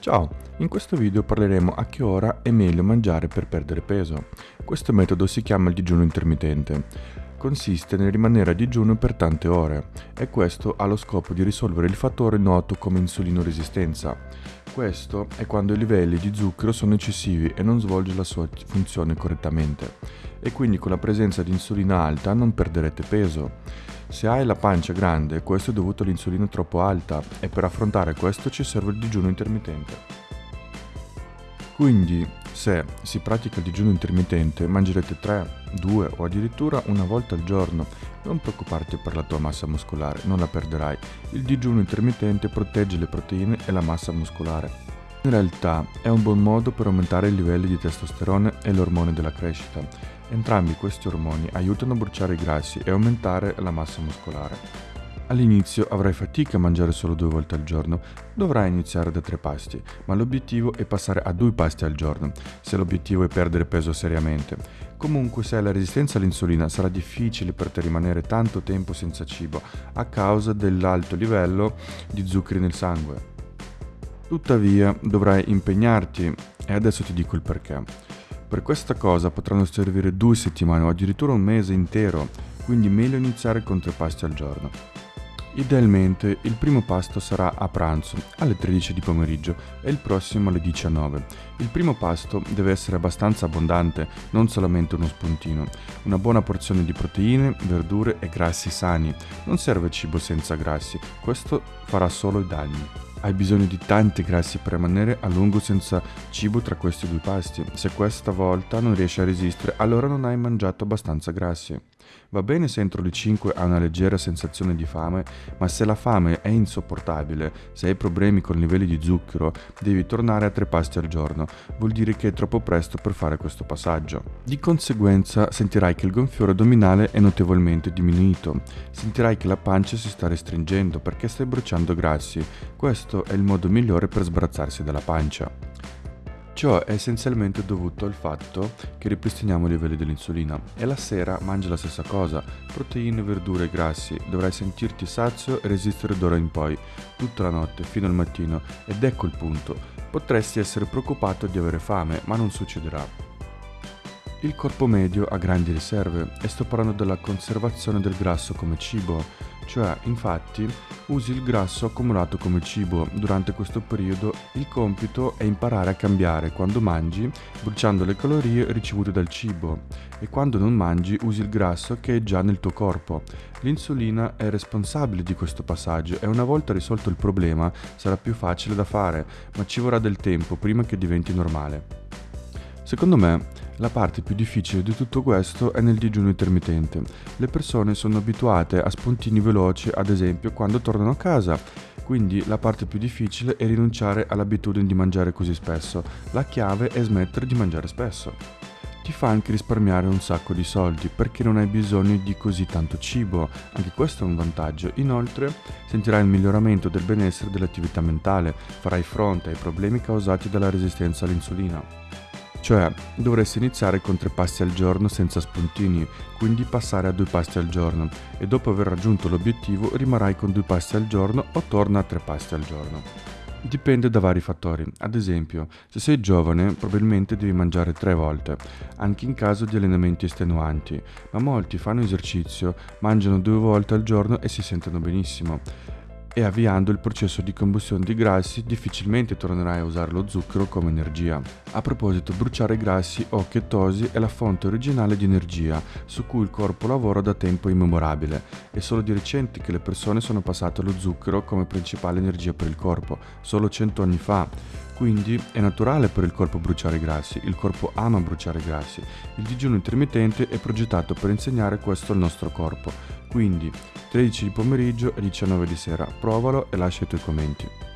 Ciao, in questo video parleremo a che ora è meglio mangiare per perdere peso. Questo metodo si chiama il digiuno intermittente. Consiste nel rimanere a digiuno per tante ore e questo ha lo scopo di risolvere il fattore noto come insulinoresistenza. Questo è quando i livelli di zucchero sono eccessivi e non svolge la sua funzione correttamente e quindi con la presenza di insulina alta non perderete peso. Se hai la pancia grande, questo è dovuto all'insulina troppo alta e per affrontare questo ci serve il digiuno intermittente. Quindi, se si pratica il digiuno intermittente, mangerete 3, 2 o addirittura una volta al giorno. Non preoccuparti per la tua massa muscolare, non la perderai. Il digiuno intermittente protegge le proteine e la massa muscolare. In realtà è un buon modo per aumentare i livelli di testosterone e l'ormone della crescita. Entrambi questi ormoni aiutano a bruciare i grassi e aumentare la massa muscolare. All'inizio avrai fatica a mangiare solo due volte al giorno, dovrai iniziare da tre pasti, ma l'obiettivo è passare a due pasti al giorno, se l'obiettivo è perdere peso seriamente. Comunque se hai la resistenza all'insulina sarà difficile per te rimanere tanto tempo senza cibo a causa dell'alto livello di zuccheri nel sangue. Tuttavia dovrai impegnarti e adesso ti dico il perché. Per questa cosa potranno servire due settimane o addirittura un mese intero, quindi meglio iniziare con tre pasti al giorno. Idealmente il primo pasto sarà a pranzo alle 13 di pomeriggio e il prossimo alle 19. Il primo pasto deve essere abbastanza abbondante, non solamente uno spuntino. Una buona porzione di proteine, verdure e grassi sani. Non serve cibo senza grassi, questo farà solo i danni. Hai bisogno di tanti grassi per rimanere a lungo senza cibo tra questi due pasti. Se questa volta non riesci a resistere, allora non hai mangiato abbastanza grassi. Va bene se entro le 5 hai una leggera sensazione di fame, ma se la fame è insopportabile, se hai problemi con i livelli di zucchero, devi tornare a tre pasti al giorno. Vuol dire che è troppo presto per fare questo passaggio. Di conseguenza sentirai che il gonfiore addominale è notevolmente diminuito. Sentirai che la pancia si sta restringendo perché stai bruciando grassi. Questo è il modo migliore per sbarazzarsi dalla pancia. Ciò è essenzialmente dovuto al fatto che ripristiniamo i livelli dell'insulina. E la sera mangia la stessa cosa, proteine, verdure e grassi, dovrai sentirti sazio e resistere d'ora in poi, tutta la notte, fino al mattino, ed ecco il punto, potresti essere preoccupato di avere fame, ma non succederà. Il corpo medio ha grandi riserve e sto parlando della conservazione del grasso come cibo, cioè infatti usi il grasso accumulato come cibo. Durante questo periodo il compito è imparare a cambiare quando mangi, bruciando le calorie ricevute dal cibo e quando non mangi usi il grasso che è già nel tuo corpo. L'insulina è responsabile di questo passaggio e una volta risolto il problema sarà più facile da fare, ma ci vorrà del tempo prima che diventi normale. Secondo me la parte più difficile di tutto questo è nel digiuno intermittente. Le persone sono abituate a spuntini veloci, ad esempio, quando tornano a casa. Quindi la parte più difficile è rinunciare all'abitudine di mangiare così spesso. La chiave è smettere di mangiare spesso. Ti fa anche risparmiare un sacco di soldi perché non hai bisogno di così tanto cibo, anche questo è un vantaggio. Inoltre sentirai il miglioramento del benessere dell'attività mentale, farai fronte ai problemi causati dalla resistenza all'insulina. Cioè, dovresti iniziare con tre pasti al giorno senza spuntini, quindi passare a due pasti al giorno. E dopo aver raggiunto l'obiettivo rimarrai con due pasti al giorno o torna a tre pasti al giorno. Dipende da vari fattori, ad esempio, se sei giovane probabilmente devi mangiare tre volte, anche in caso di allenamenti estenuanti, ma molti fanno esercizio, mangiano due volte al giorno e si sentono benissimo e avviando il processo di combustione di grassi difficilmente tornerai a usare lo zucchero come energia. A proposito, bruciare grassi o chetosi è la fonte originale di energia su cui il corpo lavora da tempo immemorabile. È solo di recente che le persone sono passate allo zucchero come principale energia per il corpo, solo 100 anni fa. Quindi è naturale per il corpo bruciare i grassi, il corpo ama bruciare i grassi. Il digiuno intermittente è progettato per insegnare questo al nostro corpo. Quindi 13 di pomeriggio e 19 di sera. Provalo e lascia i tuoi commenti.